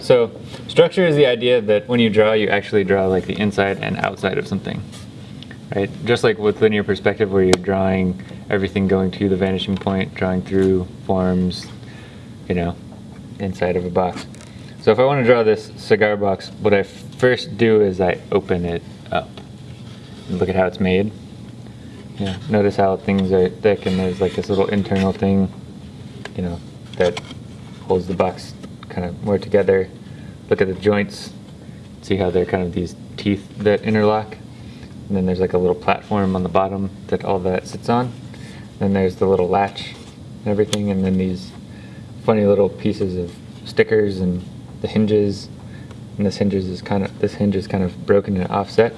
So structure is the idea that when you draw, you actually draw like the inside and outside of something, right? Just like with linear perspective where you're drawing everything going to the vanishing point, drawing through forms, you know, inside of a box. So if I want to draw this cigar box, what I first do is I open it up. And look at how it's made. Yeah, notice how things are thick and there's like this little internal thing, you know, that holds the box kind of more together. Look at the joints, see how they're kind of these teeth that interlock. And then there's like a little platform on the bottom that all that sits on. Then there's the little latch and everything, and then these funny little pieces of stickers and the hinges. And this hinges is kind of this hinge is kind of broken and offset.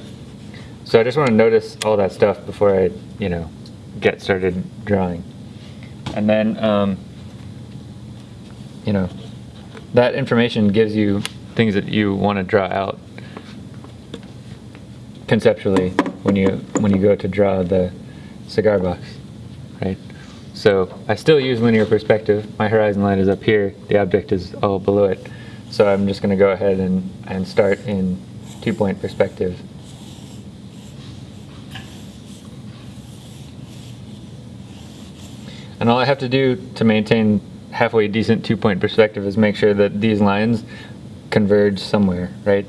So I just want to notice all that stuff before I, you know, get started drawing. And then, um, you know, that information gives you things that you want to draw out conceptually when you when you go to draw the cigar box, right? So I still use linear perspective. My horizon line is up here. The object is all below it. So I'm just going to go ahead and, and start in two-point perspective. And all I have to do to maintain halfway decent two-point perspective is make sure that these lines converge somewhere, right?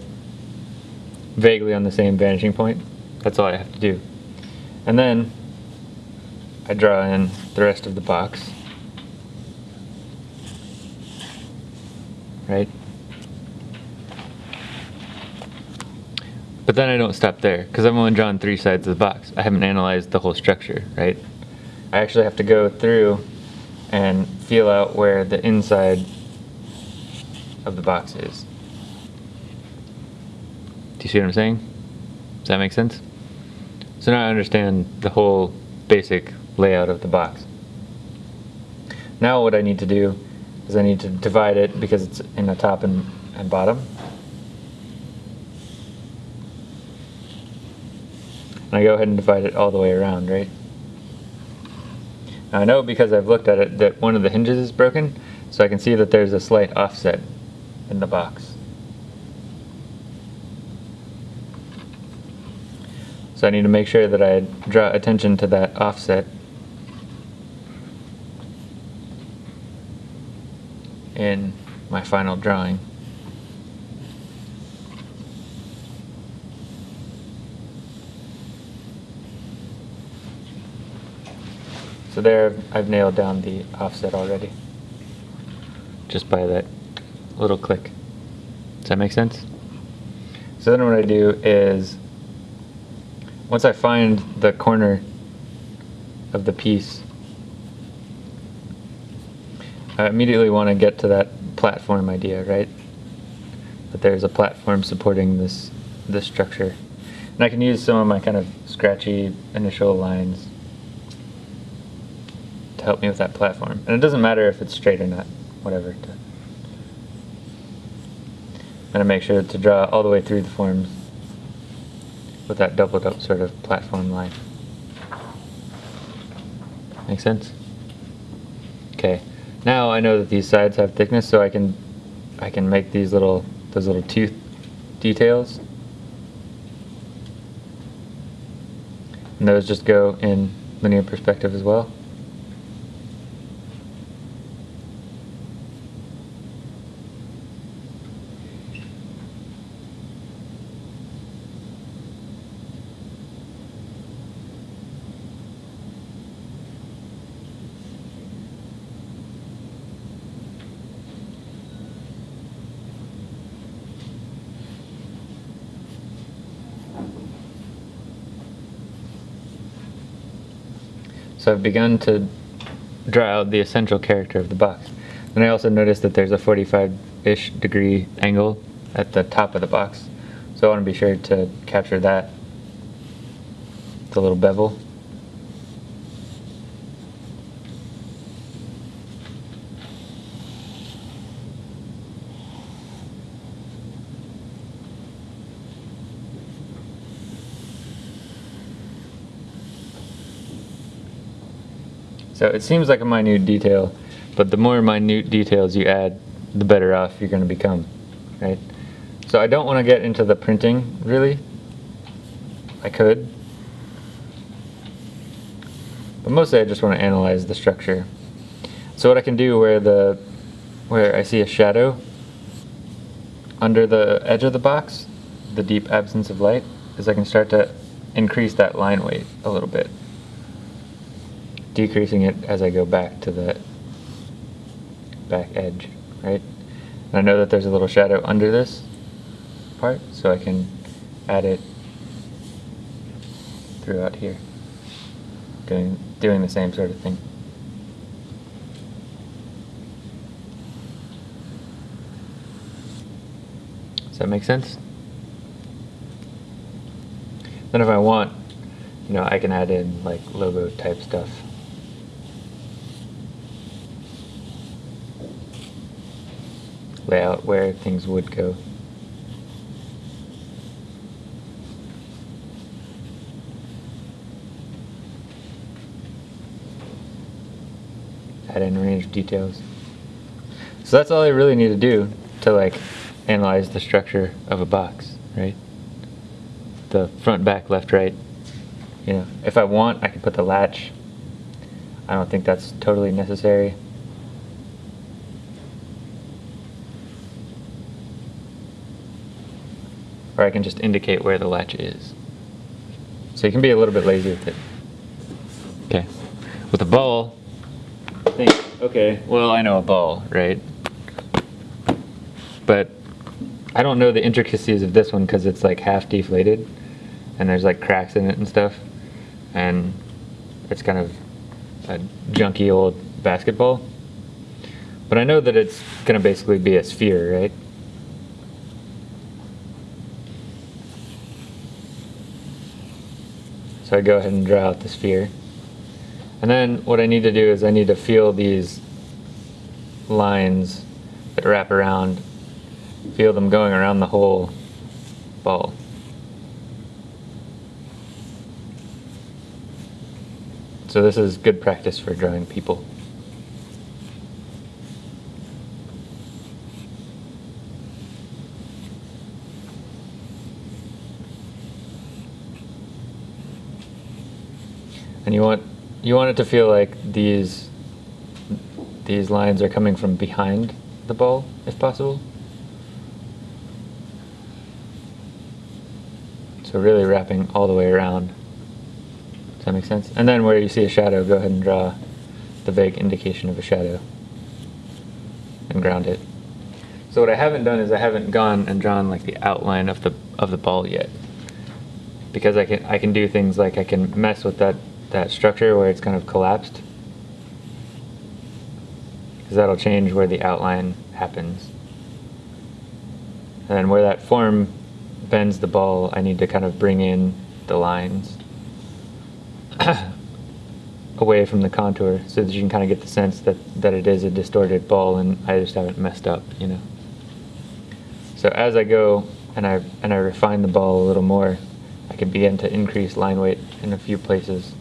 Vaguely on the same vanishing point. That's all I have to do. And then I draw in the rest of the box. Right? But then I don't stop there, because I've only drawn three sides of the box. I haven't analyzed the whole structure, right? I actually have to go through and feel out where the inside of the box is. Do you see what I'm saying? Does that make sense? So now I understand the whole basic layout of the box. Now what I need to do is I need to divide it because it's in the top and, and bottom. And I go ahead and divide it all the way around, right? I know because I've looked at it that one of the hinges is broken, so I can see that there's a slight offset in the box. So I need to make sure that I draw attention to that offset in my final drawing. So there I've nailed down the offset already. Just by that little click. Does that make sense? So then what I do is, once I find the corner of the piece, I immediately want to get to that platform idea, right? That there's a platform supporting this, this structure. And I can use some of my kind of scratchy initial lines to help me with that platform. And it doesn't matter if it's straight or not, whatever. Going to make sure to draw all the way through the forms with that doubled up sort of platform line. Make sense? Okay. Now I know that these sides have thickness, so I can I can make these little those little tooth details. And those just go in linear perspective as well. So I've begun to draw out the essential character of the box. And I also noticed that there's a 45-ish degree angle at the top of the box. So I want to be sure to capture that, the little bevel. So it seems like a minute detail, but the more minute details you add, the better off you're going to become. right? So I don't want to get into the printing, really. I could. But mostly I just want to analyze the structure. So what I can do where the where I see a shadow under the edge of the box, the deep absence of light, is I can start to increase that line weight a little bit. Decreasing it as I go back to the back edge, right? And I know that there's a little shadow under this part, so I can add it throughout here. Doing, doing the same sort of thing. Does that make sense? Then if I want, you know, I can add in like logo type stuff. Layout where things would go. Add in range details. So that's all I really need to do to like analyze the structure of a box, right? The front, back, left, right. You know, if I want, I can put the latch. I don't think that's totally necessary. Or I can just indicate where the latch is. So you can be a little bit lazy with it. Okay. With a ball, think, okay, well, I know a ball, right? But I don't know the intricacies of this one because it's like half deflated and there's like cracks in it and stuff. And it's kind of a junky old basketball. But I know that it's going to basically be a sphere, right? So I go ahead and draw out the sphere. And then what I need to do is I need to feel these lines that wrap around, feel them going around the whole ball. So this is good practice for drawing people. And you want you want it to feel like these these lines are coming from behind the ball, if possible. So really wrapping all the way around. Does that make sense? And then where you see a shadow, go ahead and draw the vague indication of a shadow and ground it. So what I haven't done is I haven't gone and drawn like the outline of the of the ball yet. Because I can I can do things like I can mess with that that structure where it's kind of collapsed. Because that'll change where the outline happens. And where that form bends the ball, I need to kind of bring in the lines away from the contour so that you can kind of get the sense that, that it is a distorted ball and I just haven't messed up, you know. So as I go and I, and I refine the ball a little more, I can begin to increase line weight in a few places.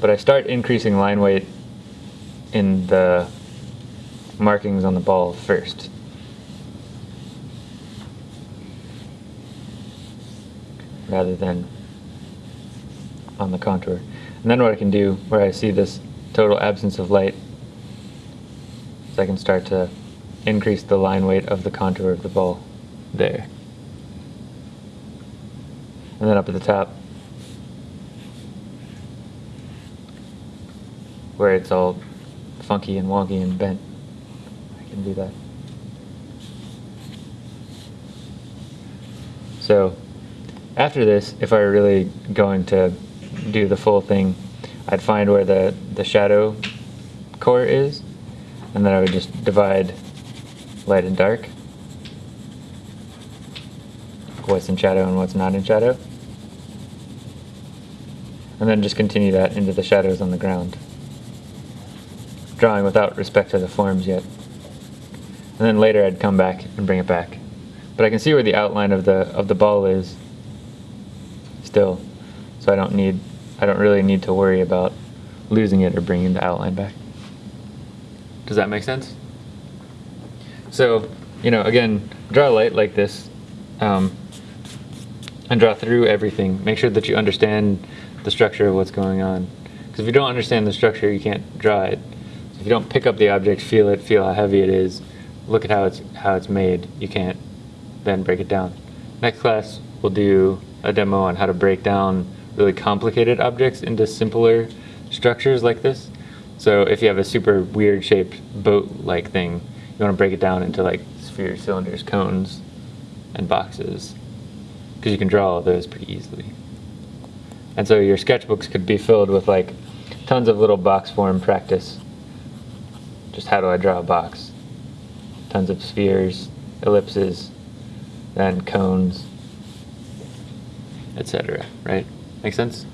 But I start increasing line weight in the markings on the ball first. Rather than on the contour. And then what I can do, where I see this total absence of light, is I can start to increase the line weight of the contour of the ball there. And then up at the top, where it's all funky and wonky and bent. I can do that. So after this, if I were really going to do the full thing, I'd find where the, the shadow core is, and then I would just divide light and dark, what's in shadow and what's not in shadow, and then just continue that into the shadows on the ground drawing without respect to the forms yet. And then later I'd come back and bring it back. But I can see where the outline of the of the ball is still. So I don't need I don't really need to worry about losing it or bringing the outline back. Does that make sense? So you know, again, draw light like this, um, and draw through everything. Make sure that you understand the structure of what's going on. Because if you don't understand the structure, you can't draw it. If you don't pick up the object, feel it, feel how heavy it is, look at how it's how it's made, you can't then break it down. Next class, we'll do a demo on how to break down really complicated objects into simpler structures like this. So if you have a super weird shaped boat-like thing, you want to break it down into like spheres, cylinders, cones, and boxes. Because you can draw all those pretty easily. And so your sketchbooks could be filled with like tons of little box form practice. Just how do I draw a box? Tons of spheres, ellipses, then cones, etc. Right? Make sense?